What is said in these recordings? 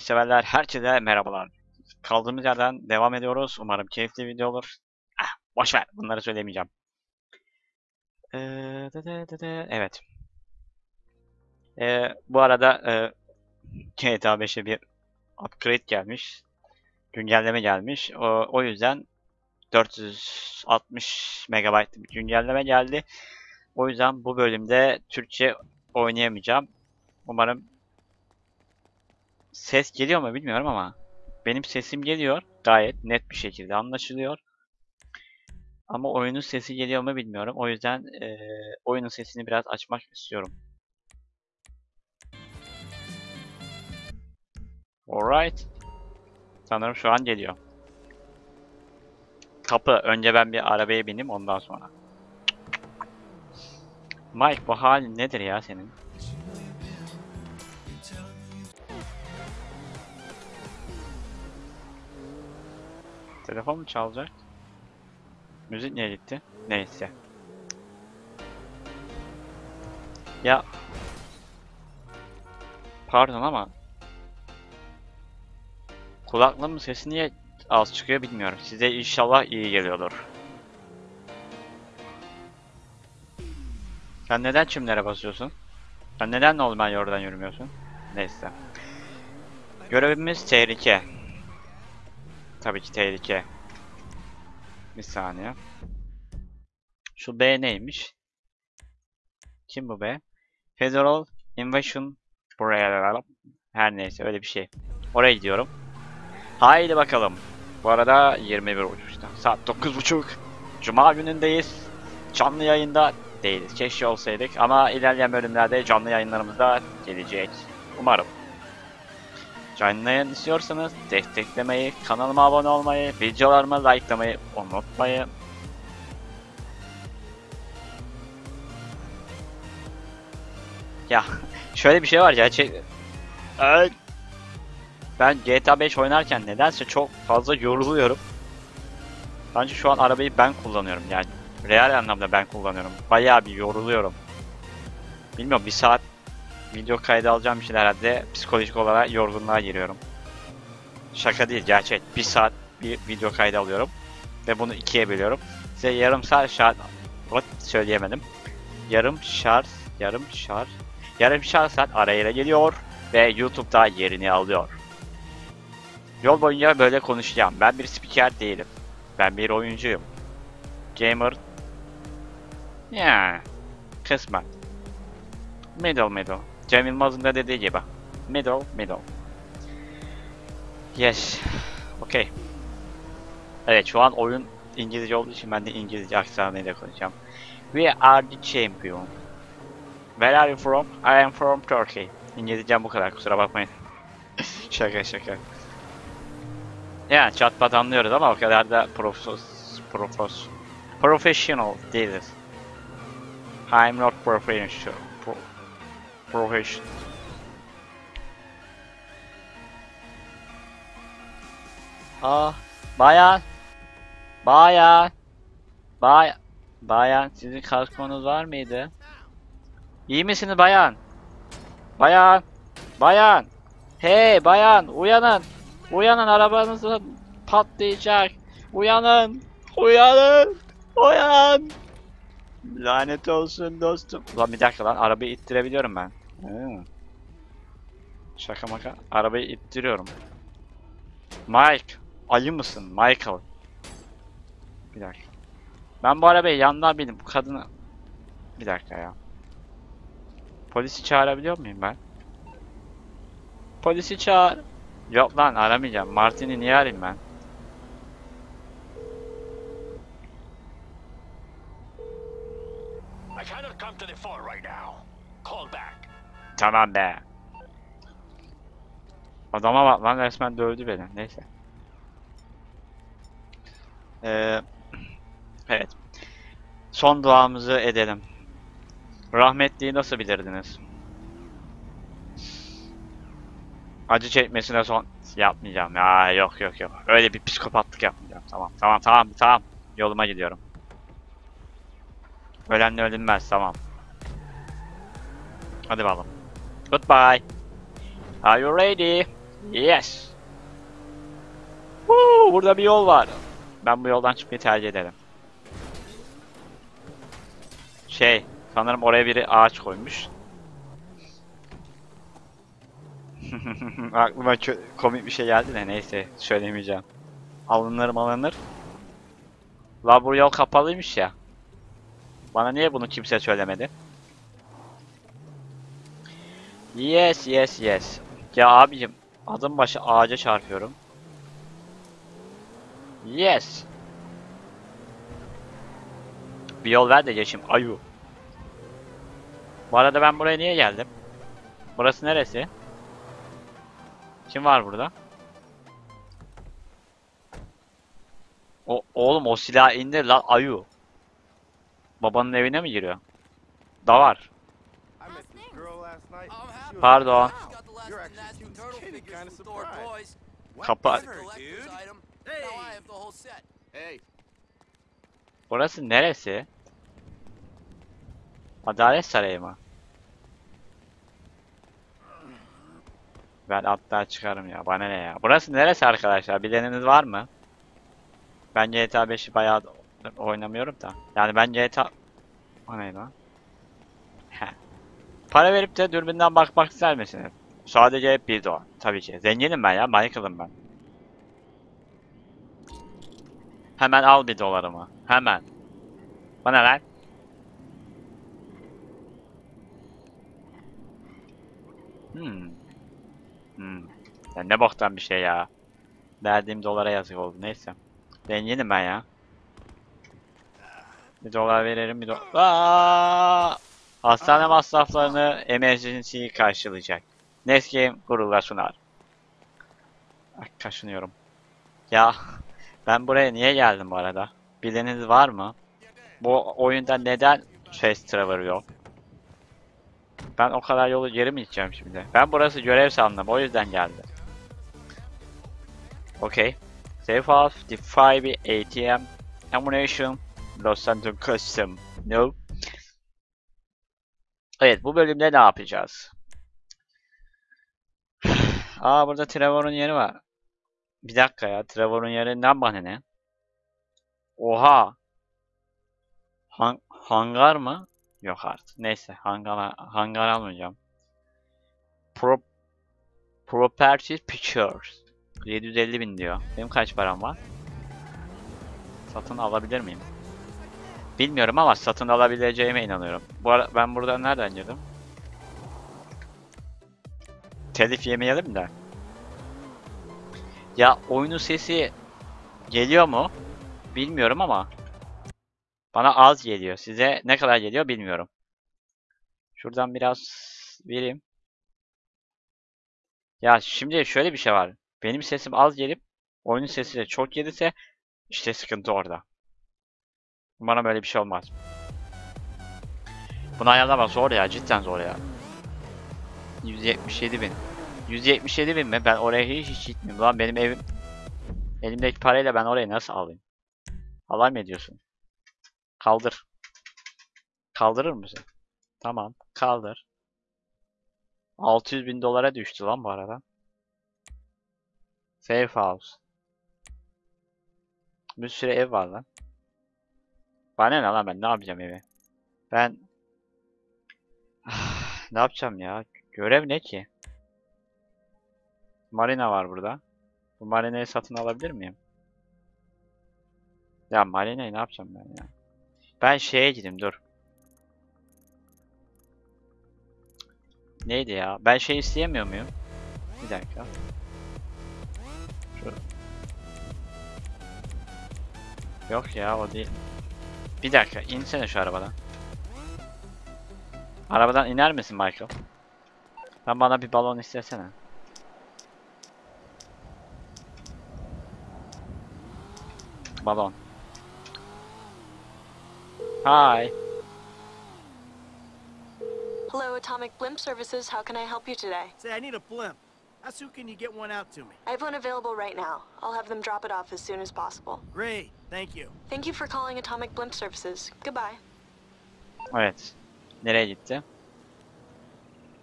severler herkese merhabalar. Kaldığımız yerden devam ediyoruz. Umarım keyifli video olur. Ah, boş. Bunları söylemeyeceğim. Ee, de de de de, evet. Ee, bu arada e, GTA 5'e bir upgrade gelmiş. Güncelleme gelmiş. O, o yüzden 460 MB güncelleme geldi. O yüzden bu bölümde Türkçe oynayamayacağım. Umarım ses geliyor mu bilmiyorum ama benim sesim geliyor. Gayet net bir şekilde anlaşılıyor. Ama oyunun sesi geliyor mu bilmiyorum. O yüzden eee, oyunun sesini biraz açmak istiyorum. Alright. Sanırım şu an geliyor. Kapı. Önce ben bir arabaya bineyim ondan sonra. Mike bu halin nedir ya senin? Telefon mu çalacak? Müzik niye gitti? Neyse. Ya Pardon ama Kulaklığımın sesi niye az çıkıyor bilmiyorum. Size inşallah iyi geliyordur. Sen neden çimlere basıyorsun? Sen neden normal yoldan yürümüyorsun? Neyse. Görevimiz tehlike. Tabii ki tehlike. Bir saniye. Şu B neymiş? Kim bu B? Federal Invasion buraya her neyse öyle bir şey. Oraya gidiyorum. Haydi bakalım. Bu arada 21 uçuşta. Saat 9.30. Cuma günündeyiz. Canlı yayında değiliz. Keşke olsaydık ama ilerleyen bölümlerde canlı yayınlarımızda gelecek. Umarım. Canlı yayın istiyorsanız desteklemeyi, kanalıma abone olmayı, videolarımı likelamayı unutmayın. Ya şöyle bir şey var gerçek... Ben GTA 5 oynarken nedense çok fazla yoruluyorum. Bence şu an arabayı ben kullanıyorum yani. Real anlamda ben kullanıyorum. Bayağı bir yoruluyorum. Bilmiyorum bir saat video kaydı alacağım için herhalde psikolojik olarak yorgunluğa giriyorum. Şaka değil gerçek. Bir saat bir video kaydı alıyorum. Ve bunu ikiye bölüyorum. Size yarım saat şart... Söyleyemedim. Yarım şart... Yarım şart... Yarım şart saat arayla geliyor. Ve YouTube'da yerini alıyor. Yol boyunca böyle konuşacağım. Ben bir spiker değilim. Ben bir oyuncuyum. Gamer... Ya, kısmen. Middle middle. Cem Yılmaz'ın da dediği gibi. Middle middle. Yes. Okay. Evet şu an oyun İngilizce olduğu için ben de İngilizce aksanıyla konuşacağım. We are the champion. Where are you from? I am from Turkey. İngilizcem bu kadar kusura bakmayın. şaka şaka. Yani çat pat anlıyoruz ama o kadar da profos, profos, professional değiliz. I'm not professional. Pro, professional. Ah, bayan. Bayan. Bayan. Bayan, sizin kaskonuz var mıydı? İyi misiniz bayan? Bayan. Bayan. Hey bayan, uyanın. Uyanın arabanız patlayacak. Uyanın. Uyanın. Uyan. Lanet olsun dostum. Ulan bir dakika lan arabayı ittirebiliyorum ben. Hı. Şaka maka. Arabayı ittiriyorum. Mike. Ayı mısın? Michael. Bir dakika. Ben bu arabayı yandan bindim. Bu kadını... Bir dakika ya. Polisi çağırabiliyor muyum ben? Polisi çağır. Yok lan aramayacağım. Martin'i niye arayayım ben? I cannot come to the phone right now. Call back. Tamam be. Adama bak lan resmen dövdü beni. Neyse. Ee, evet. Son duamızı edelim. Rahmetliyi nasıl bilirdiniz? Acı çekmesine son yapmayacağım. Ya yok yok yok. Öyle bir psikopatlık yapmayacağım. Tamam tamam tamam tamam. Yoluma gidiyorum. Ölenle ölünmez tamam. Hadi bakalım. Goodbye. Are you ready? Yes. Woo, burada bir yol var. Ben bu yoldan çıkmayı tercih ederim. Şey, sanırım oraya biri ağaç koymuş. Aklıma komik bir şey geldi de neyse söylemeyeceğim. Alınır alınır. La bu yol kapalıymış ya. Bana niye bunu kimse söylemedi? Yes yes yes. Ya abicim adım başı ağaca çarpıyorum. Yes. Bir yol ver de geçeyim ayu. Bu arada ben buraya niye geldim? Burası neresi? Kim var burada? O oğlum o silah indir la ayu. Babanın evine mi giriyor? Da var. Pardon. Just got the last You're of the actually nasty cute as turtle kitty, figures kinda from Thor surprised. Toys. Kapa- It's a collector's item. Hey. Now I have the whole set. Hey, Burası neresi? Adalet Sarayı mı? Ben hatta çıkarım ya. Bana ne ya? Burası neresi arkadaşlar? Bileniniz var mı? Ben GTA 5'i bayağı oynamıyorum da. Yani ben GTA... O ne lan? Para verip de dürbünden bakmak ister misiniz? Sadece hep bir dolar. Tabii ki. Zenginim ben ya. Michael'ım ben. Hemen al bir dolarımı. Hemen. Bana lan. Hmm. Hmm. Ya ne boktan bir şey ya. Verdiğim dolara yazık oldu. Neyse. Zenginim ben ya. Bir dolar veririm bir dolar. Aa! Hastane masraflarını emergency karşılayacak. Next game gururla sunar. Ay, kaşınıyorum. Ya ben buraya niye geldim bu arada? Bileniniz var mı? Bu oyunda neden Fast Traveler yok? Ben o kadar yolu geri mi gideceğim şimdi? Ben burası görev sandım o yüzden geldim. Okay. Save off, defy bir ATM, ammunition, Los Santos Custom. No. Evet bu bölümde ne yapacağız? Aa burada Trevor'un yeri var. Bir dakika ya Trevor'un yerinden bana ne? Oha. Han hangar mı? Yok artık. Neyse hangar hangar almayacağım. Pro Property Pictures. 750 bin diyor. Benim kaç param var? Satın alabilir miyim? Bilmiyorum ama satın alabileceğime inanıyorum. Bu ara ben buradan nereden girdim? Telif yemeyelim de. Ya oyunun sesi geliyor mu? Bilmiyorum ama bana az geliyor. Size ne kadar geliyor bilmiyorum. Şuradan biraz vereyim. Ya şimdi şöyle bir şey var. Benim sesim az gelip oyunun sesi de çok gelirse işte sıkıntı orada. Umarım böyle bir şey olmaz. Bunu ayarlamak zor ya. Cidden zor ya. 177 bin. 177 bin mi? Ben oraya hiç, hiç gitmiyorum. Lan benim evim... Elimdeki parayla ben orayı nasıl alayım? Alay mı ediyorsun? Kaldır. Kaldırır mısın? Tamam. Kaldır. 600 bin dolara düştü lan bu arada. Safe house. Bir sürü ev var lan. Bana ne lan ben ne yapacağım evi? Ben ne yapacağım ya? Görev ne ki? Marina var burada. Bu marinayı satın alabilir miyim? Ya marinayı ne yapacağım ben ya? Ben şeye gideyim dur. Neydi ya? Ben şey isteyemiyor muyum? Bir dakika. Şu. Yok ya o değil. Bir dakika insene şu arabadan. Arabadan iner misin Michael? Sen bana bir balon istesene. Balon. Hi. Hello, Atomic Blimp Services. How can I help you today? Say, I need a blimp. How soon can you get one out to me? I have one available right now. I'll have them drop it off as soon as possible. Great, thank you. Thank you for calling Atomic Blimp Services. Goodbye. Evet. Nereye gitti?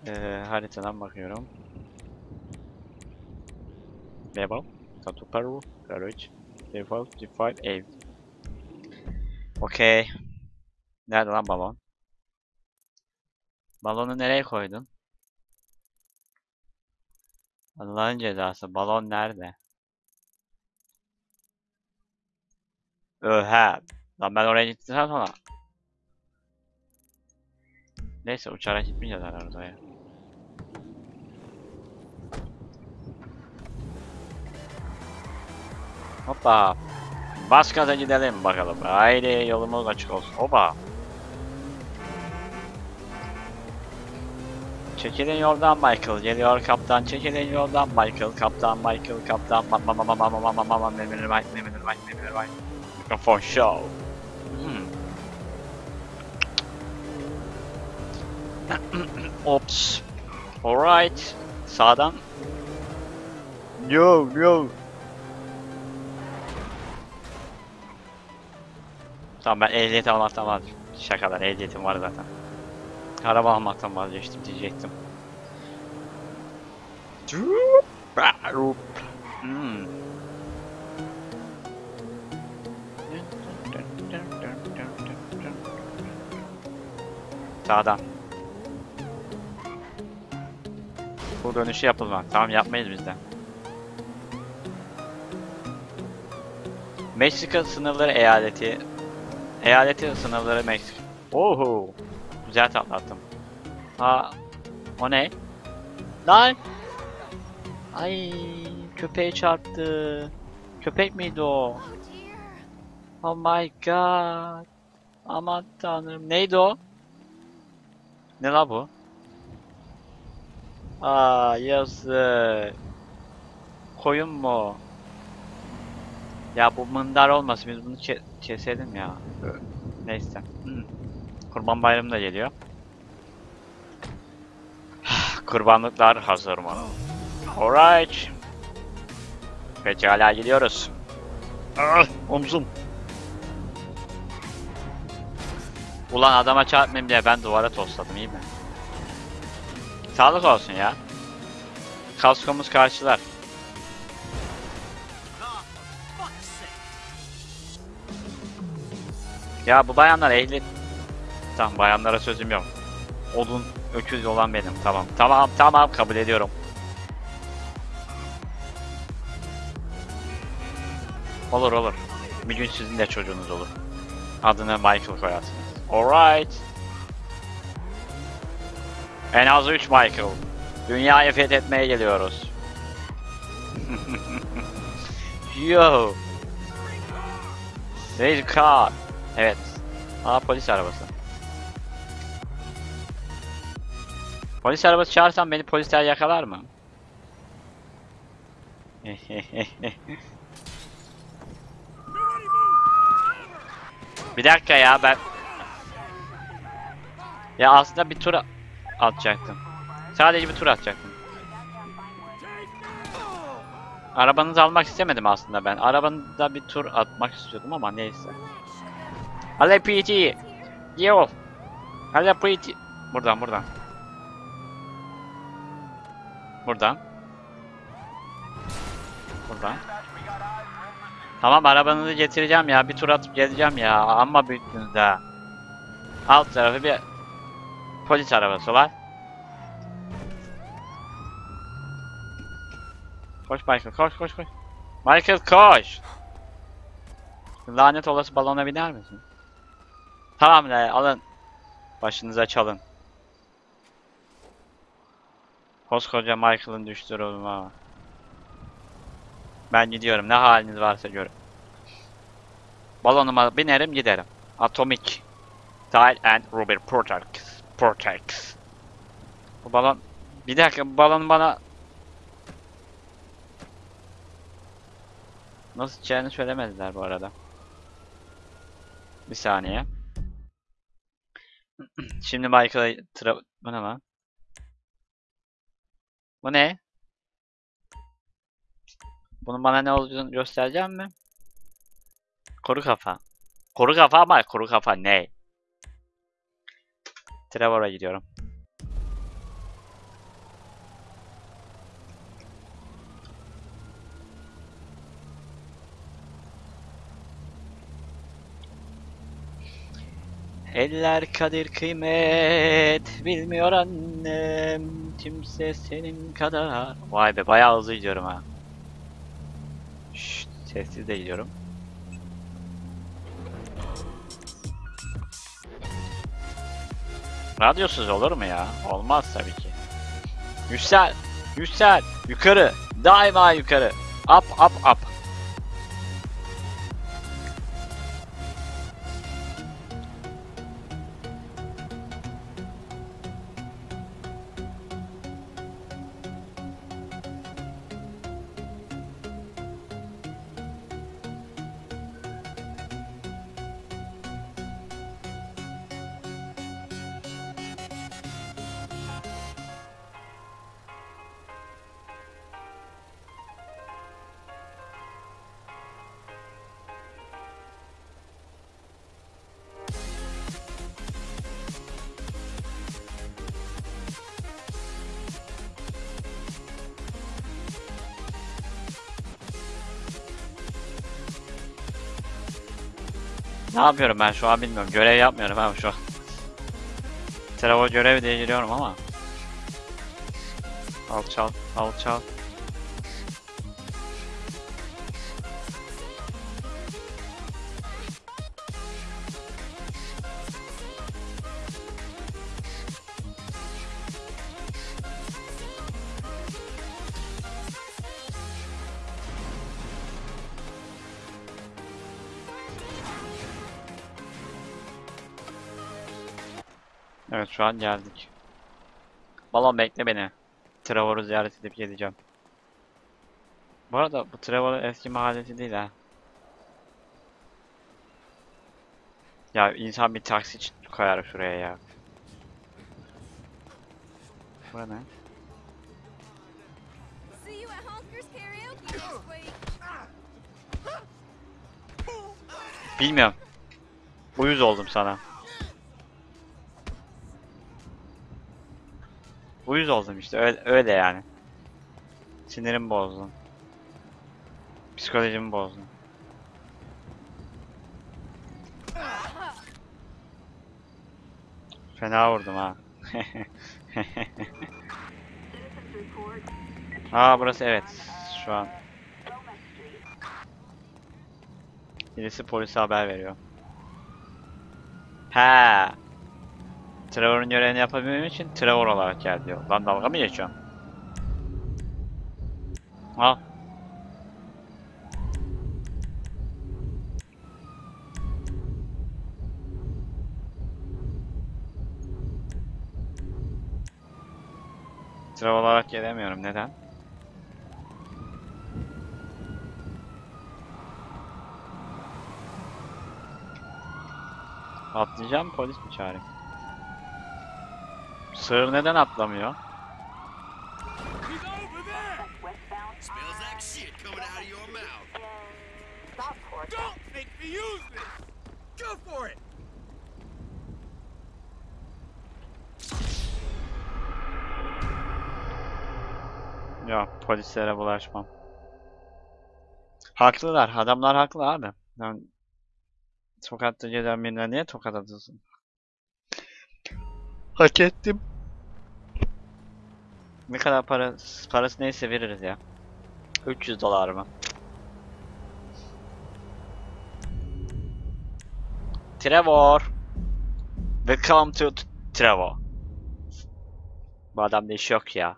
Ee, haritadan bakıyorum. Level. Tatu Peru. Courage. Default. Default. Aim. Okey. Nerede lan balon? Balonu nereye koydun? Allah'ın cezası. Balon nerede? Öhe. Lan ben oraya gittikten sonra. Neyse uçarak gitmeyeceğiz herhalde ya. Hoppa. Gaza gidelim bakalım. Haydi yolumuz açık olsun. Hoppa. Çekilin yoldan Michael. Geliyor kaptan. Çekilin yoldan Michael. Kaptan Michael. Kaptan. Ma ma ma ma ma ma ma ma ma ma Memir White. Memir Mikrofon show. Hmm. Ops. Alright. Sağdan. Yo yo. Tamam ben ehliyet almaktan vazgeçtim. Şakalar ehliyetim var zaten. Araba almaktan vazgeçtim diyecektim. Hmm. Sağdan. Bu dönüşü yapılmak. Tamam yapmayız biz de. Meksika sınırları eyaleti. Eyaleti sınırları Meksika. Oho. Güzel tatlattım. Ha. O ne? Lan. Ay köpeğe çarptı. Köpek miydi o? Oh my god. Aman tanrım. Neydi o? Ne la bu? Aa yazık. Koyun mu? Ya bu mındar olmasın biz bunu ke- keselim ya. Neyse. Hmm. Kurban bayramı da geliyor. Kurbanlıklar hazır mı? Alright. Pekala gidiyoruz. Ah, omzum. Ulan adama çarpmayayım diye ben duvara tosladım iyi mi? Sağlık olsun ya. Kaskomuz karşılar. Ya bu bayanlar ehliyet... Tamam bayanlara sözüm yok. Odun, öküz olan benim. Tamam, tamam, tamam kabul ediyorum. Olur olur. Bir gün sizin de çocuğunuz olur. Adını Michael koyarsınız. Alright. En az 3 Michael. Dünyayı fethetmeye geliyoruz. Yo. Raise car. Evet. Aa polis arabası. Polis arabası çağırsam beni polisler yakalar mı? bir dakika ya ben... Ya aslında bir tur atacaktım. Sadece bir tur atacaktım. Arabanızı almak istemedim aslında ben. Arabanızda bir tur atmak istiyordum ama neyse. Hadi PT. Yo. Hadi PT. Buradan buradan. Buradan. Buradan. Tamam arabanızı getireceğim ya. Bir tur atıp geleceğim ya. Amma büyüttünüz ha. Alt tarafı bir polis arabası var. Koş Michael koş koş koş. Michael koş. Lanet olası balona biner misin? Tamam ne alın. Başınıza çalın. Koskoca Michael'ın düştüğü ama. Ben gidiyorum. Ne haliniz varsa görün. Balonuma binerim giderim. Atomic. Tile and Rubber Protect. Protect. Bu balon... Bir dakika bu balon bana... Nasıl içeceğini söylemediler bu arada. Bir saniye. Şimdi Michael'a tra... Bu ne lan? Bu ne? Bunun bana ne olduğunu göstereceğim mi? Kuru kafa. Kuru kafa ama kuru kafa ne? Trevor'a gidiyorum. Eller kadir kıymet bilmiyor annem kimse senin kadar. Vay be bayağı hızlı gidiyorum ha. Şşt, sessiz de gidiyorum. Radyosuz olur mu ya? Olmaz tabii ki. Yüksel, yüksel, yukarı, daima yukarı. Up, up, up. Ne yapıyorum ben şu an bilmiyorum. Görev yapmıyorum ben şu an. Travo görev diye giriyorum ama. Alçal, alçal. Evet şu an geldik. Balon bekle beni. Trevor'u ziyaret edip geleceğim. Bu arada bu Trevor'un eski mahallesi değil ha. Ya insan bir taksi koyar şuraya ya. Bu ne? Bilmiyorum. Uyuz oldum sana. Uyuz oldum işte öyle, öyle yani. Sinirimi bozdun. Psikolojimi bozdun. Fena vurdum ha. Aa burası evet. Şu an. Birisi polise haber veriyor. He. Trevor'un görevini yapabilmem için Trevor olarak gel diyor. Lan dalga mı geçiyorsun? Al. Trevor olarak gelemiyorum. Neden? Atlayacağım polis mi çağırayım? Sığır neden atlamıyor? Ya polislere bulaşmam. Haklılar. Adamlar haklı abi. Yani sokakta gezen birine niye tokat atılsın? Hak ettim. Ne kadar para parası neyse veririz ya. 300 dolar mı? Trevor. Welcome to Trevor. Bu adamda iş yok ya.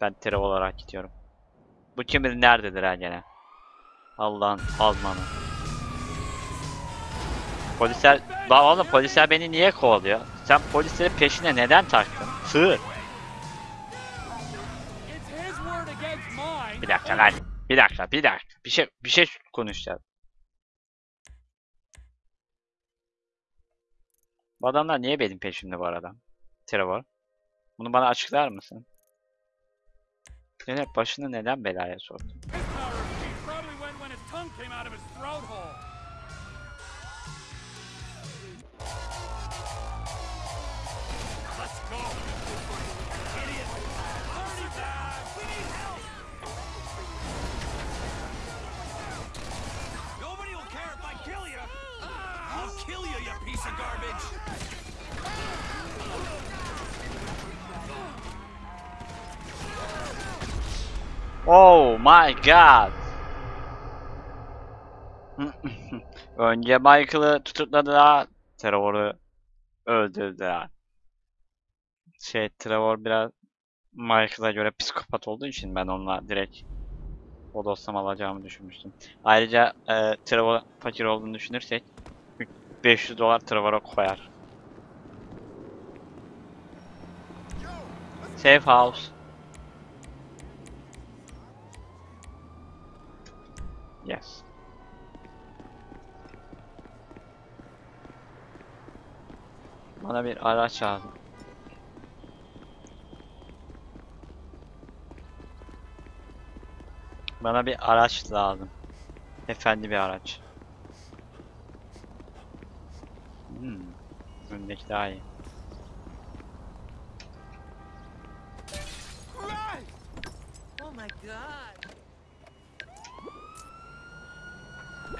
Ben Trevor olarak gidiyorum. Bu kim bilir nerededir ha gene. Allah'ın azmanı. Polisler... Lan oğlum polisler beni niye kovalıyor? Sen polislerin peşine neden taktın? Sığır. Bir dakika lan. Bir dakika, bir dakika. Bir şey bir şey konuşacağız. Bu adamlar niye benim peşimde bu arada? Trevor. Bunu bana açıklar mısın? Zeynep başını neden belaya soktun? Oh my god. Önce Michael'ı tutukladılar. Trevor'u öldürdüler. Şey Trevor biraz Michael'a göre psikopat olduğu için ben onunla direkt o dosyamı alacağımı düşünmüştüm. Ayrıca e, Trevor fakir olduğunu düşünürsek 500 dolar Trevor'a koyar. Safe house. Yes. Bana bir araç lazım. Bana bir araç lazım. Efendi bir araç. Hmm. Öndeki daha iyi. Oh my god. Step trying to ease on me, burn my tattoo. Şu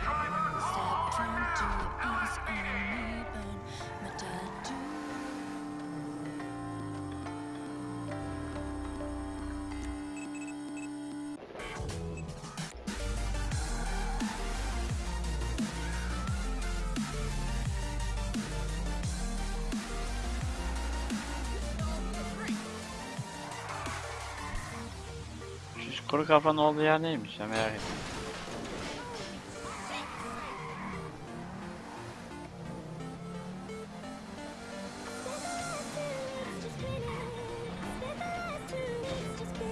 kuru kafanın olduğu yer neymiş ya merak ettim.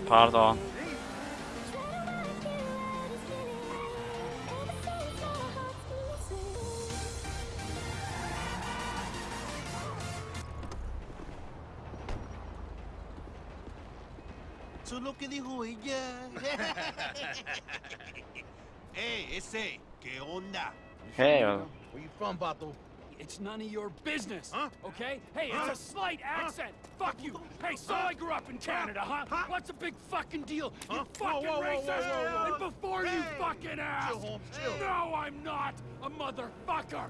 Pardon. Eso es lo que dijo ella. Hey, ese, ¿qué onda? Hey. Where you from, Bato? It's none of your business, Huh? okay? Hey, it's a slight accent. Fuck you. Hey, so I grew up in Canada, huh? Huh? What's a big fucking deal? You fucking Whoa, whoa, whoa, racist! whoa, whoa, whoa. And before you fucking ask, Chill, Holmes, chill. no, I'm not a motherfucker.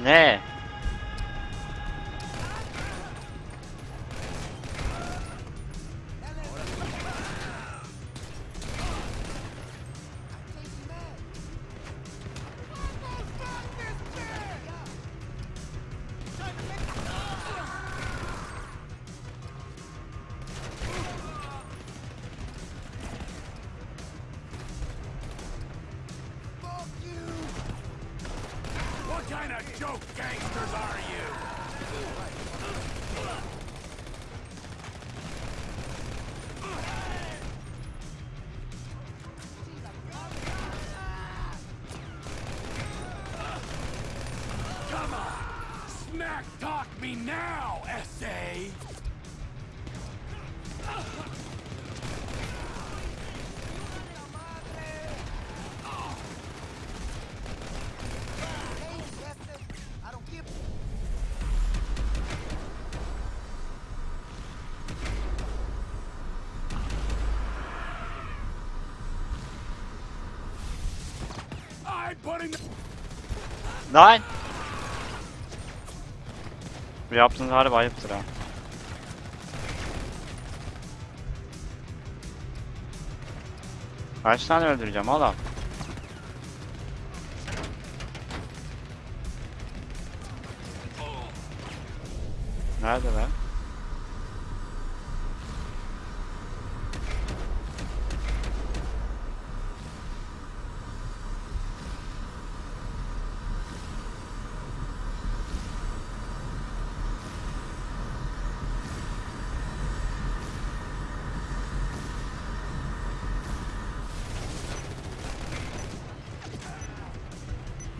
Ne? Lan! Bu yaptığınız harbi ayıptır ha. Kaç tane öldüreceğim oğlum?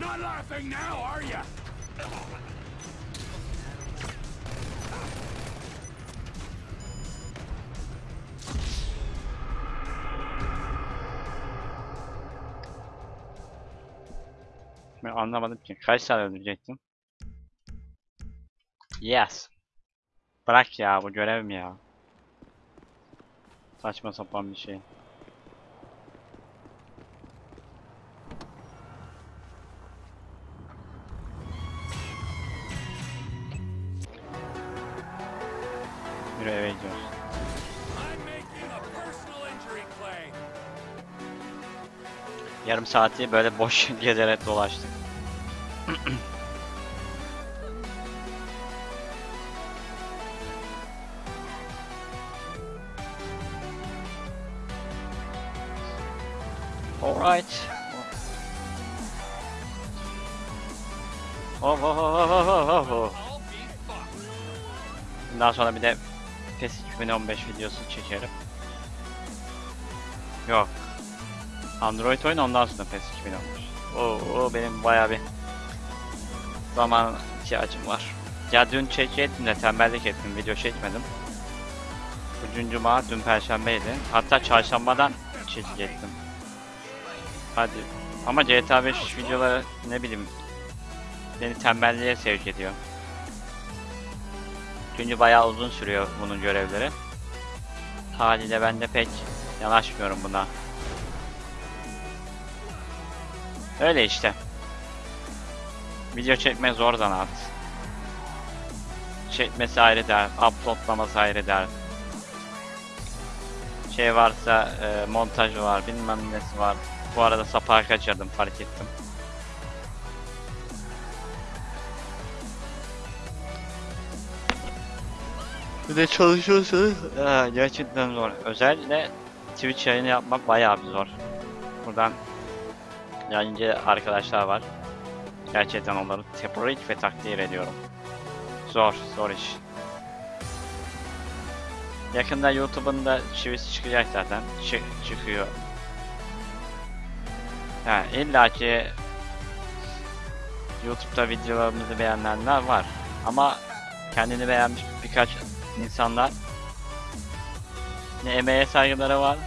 Not laughing now, are ya? Ben anlamadım ki. Kaç tane öldürecektim? Yes. Bırak ya bu görev mi ya? Saçma sapan bir şey. yürü eve. Yarım saati böyle boş gezerek dolaştık. Alright. Oh, oh, oh, oh, oh, oh. oh, oh. Bundan sonra bir de PES 2015 videosu çekerim. Yok. Android oyun ondan sonra PES 2015. Oo, benim bayağı bir zaman ihtiyacım var. Ya dün çekecektim de tembellik ettim. Video çekmedim. Bugün cuma, dün perşembeydi. Hatta çarşambadan çekecektim. Hadi. Ama GTA 5 videoları ne bileyim beni tembelliğe sevk ediyor. Çünkü bayağı uzun sürüyor bunun görevleri. Haliyle ben de pek yanaşmıyorum buna. Öyle işte. Video çekmek zor zanaat. Çekmesi ayrı dert, uploadlaması ayrı dert. Şey varsa e, montajı var, bilmem nesi var. Bu arada sapağı kaçırdım fark ettim. Bir de çalışıyorsanız gerçekten zor. Özellikle Twitch yayını yapmak bayağı bir zor. Buradan yayıncı arkadaşlar var. Gerçekten onları tebrik ve takdir ediyorum. Zor, zor iş. Yakında YouTube'un da çivisi çıkacak zaten. Çı çıkıyor. Ha, illa ki YouTube'da videolarımızı beğenenler var. Ama kendini beğenmiş birkaç insanlar ne emeğe saygıları var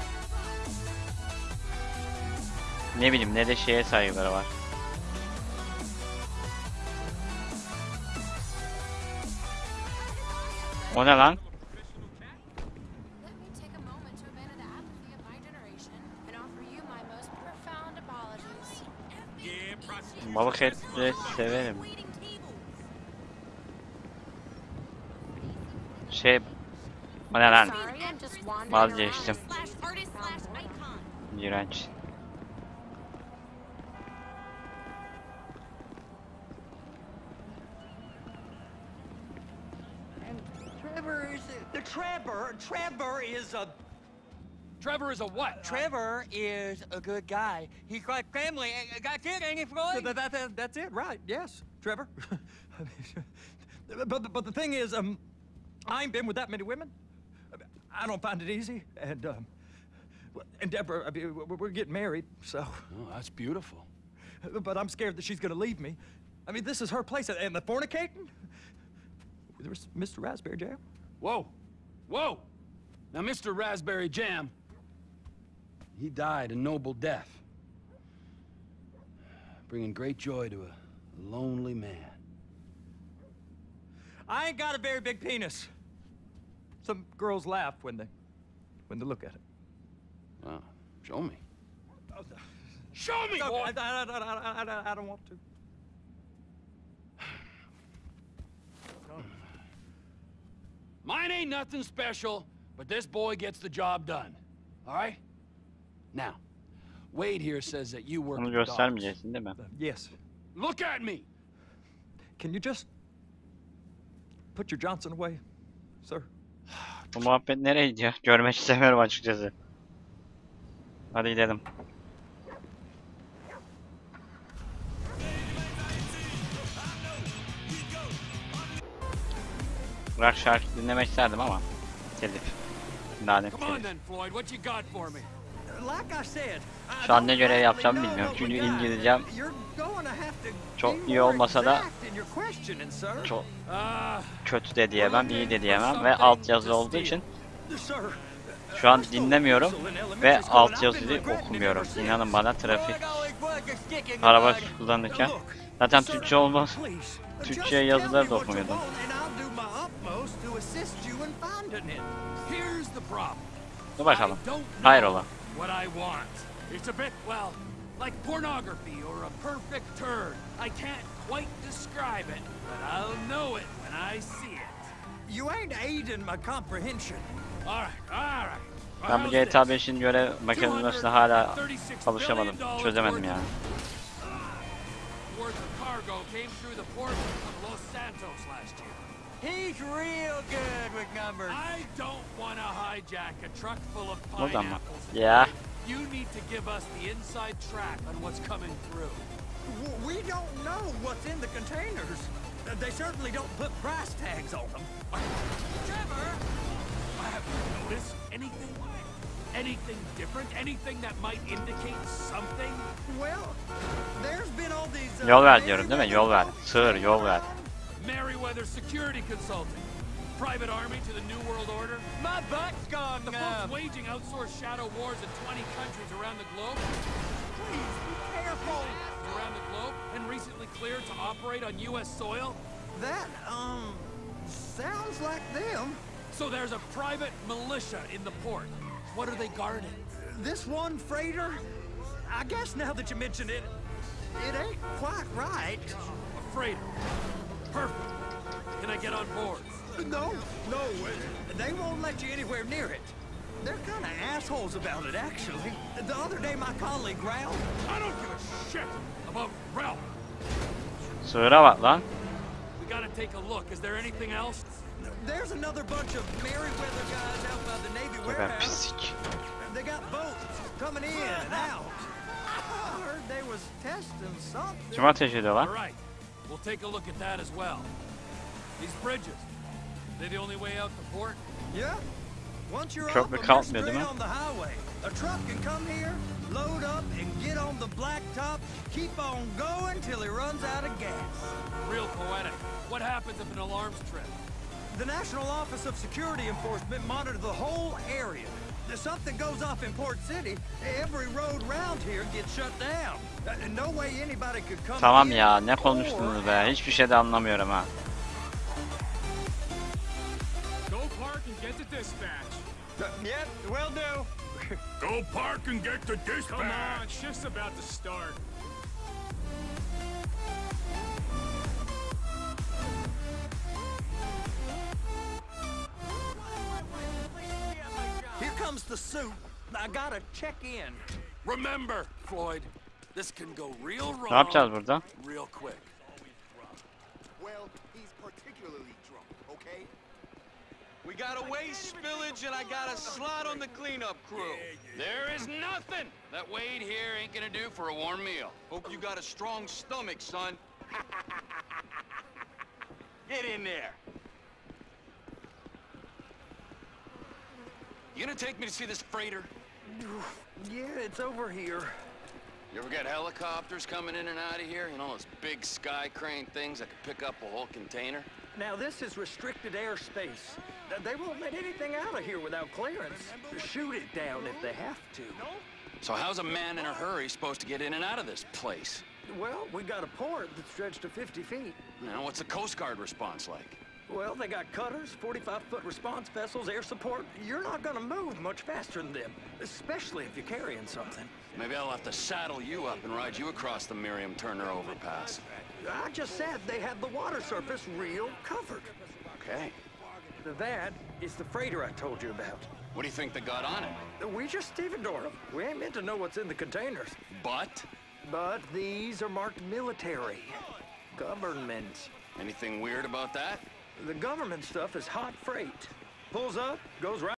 ne bileyim ne de şeye saygıları var. O ne lan? Let me take Şey... O ne lan? Sorry, I'm just wandering Vazgeçtim. Slash artist slash icon. İğrenç. Trevor is the Trevor. Trevor is a Trevor is a what? Trevor is a good guy. He's got family. Got kid, ain't he, Floyd? That, that, that- that's it, right? Yes, Trevor. but, but the thing is, um, I ain't been with that many women. I don't find it easy, and um, and Deborah, I mean, we're, getting married, so. Oh, that's beautiful. But I'm scared that she's gonna leave me. I mean, this is her place, and the fornicating. There's Mr. Raspberry Jam. Whoa, whoa! Now, Mr. Raspberry Jam, he died a noble death, bringing great joy to a lonely man. I ain't got a very big penis. Some girls laugh when they when they look at it. Wow, show me. Show me, No, boy! I, I, I, I, I, I don't want to. Mine ain't nothing special, but this boy gets the job done. All right? Now, Wade here says that you work Onu with dogs. göstermeyeceksin değil mi? Yes. Look at me! Can you just put your Johnson away, sir? Bu muhabbet nereye gidiyor? Görmek istemiyorum açıkçası. Hadi gidelim. Rock şarkı dinlemek isterdim ama telif. Lanet telif. Şu an ne görev yapacağımı bilmiyorum. Çünkü. İngilizcem çok iyi olmasa da çok Ah, kötü de diyemem, iyi de diyemem ve altyazı olduğu için şu an dinlemiyorum ve altyazıyı okumuyorum. İnanın bana trafik araba kullanırken zaten Türkçe olmaz. Türkçe yazıları da okumuyordum. Dur bakalım. Hayrola. What I want. It's a bit, well, like pornography or a perfect turd. I can't quite describe it, but I'll know it when I see it. you ain't aiding my comprehension. All right, all right. Ben bu GTA 5'in görev mekanizmasına hala alışamadım. Çözemedim yani. Worth of cargo came through the port of Los Santos last year. He's real good with numbers. I don't want to hijack a truck full of O zaman. pineapples. Ya. You need to give us the inside track on what's coming through. W- We don't know what's in the containers. Uh, They certainly don't put price tags on them. Trevor! I have you noticed anything? Anything different? Anything that might indicate something? Well, there's been all these. uh, Yol ver diyorum değil mi? Yol ver. Sığır yol ver. Merryweather Security Consulting. Private army to the New World Order. My butt's gone The folks numb. waging outsourced shadow wars in 20 countries around the globe. Please be careful. Around the globe and recently cleared to operate on U.S. soil. That um sounds like them. So there's a private militia in the port. What are they guarding? This one freighter. I guess now that you mention it, it ain't quite right. A freighter. Perfect. Can I get on board? No, no, uh, they won't let you anywhere near it. They're kind of assholes about it, actually. The other day, my colleague Ralph. I don't give a shit about Ralph. Sığıra bak lan. We gotta take a look. Is there anything else? There's another bunch of Merryweather guys out by the Navy Sefer warehouse. pislik. They got boats coming in and out. I heard they was testing something. Kim ateş ediyor All lan? right. We'll take a look at that as well. These bridges. They the only way out the port? Yeah. Once you're Köprü off 'em, you're kalkmıyor değil straight on the highway. A truck can come here, load up, and get on the blacktop. Keep on going till he runs out of gas. Real poetic. What happens if an alarm's tripped? The National Office of Security Enforcement monitor the whole area. If something goes off in Port City, every road round here gets shut down. Uh, No way anybody could come Tamam ya ne konuştunuz be? Hiçbir şey de anlamıyorum ha. Go park and get the dispatch. Yep, will do. Go park and get the dispatch. Come on, shift's about to start. Comes the suit. I gotta check in. Remember, Floyd, this can go real wrong. Ne yapacağız burada? Real quick. Well, he's particularly drunk, okay? We got a waste spillage and I got a slot on the cleanup crew. There is nothing that Wade here ain't gonna do for a warm meal. Hope you got a strong stomach, son. Get in there. You gonna take me to see this freighter? Yeah, it's over here. You ever got helicopters coming in and out of here? You know, those big sky crane things that can pick up a whole container? Now, this is restricted airspace. They won't let anything out of here without clearance. Shoot it down if they have to. So how's a man in a hurry supposed to get in and out of this place? Well, we got a port that stretched to 50 feet. Now, what's the Coast Guard response like? Well, they got cutters, 45-foot response vessels, air support. You're not gonna move much faster than them, especially if you're carrying something. Maybe I'll have to saddle you up and ride you across the Miriam Turner overpass. I just said they had the water surface real covered. Okay. That is the freighter I told you about. What do you think they got on it? We just stevedore them. We ain't meant to know what's in the containers. But But these are marked military. Government. anything weird about that? The government stuff is hot freight. Pulls up, goes right.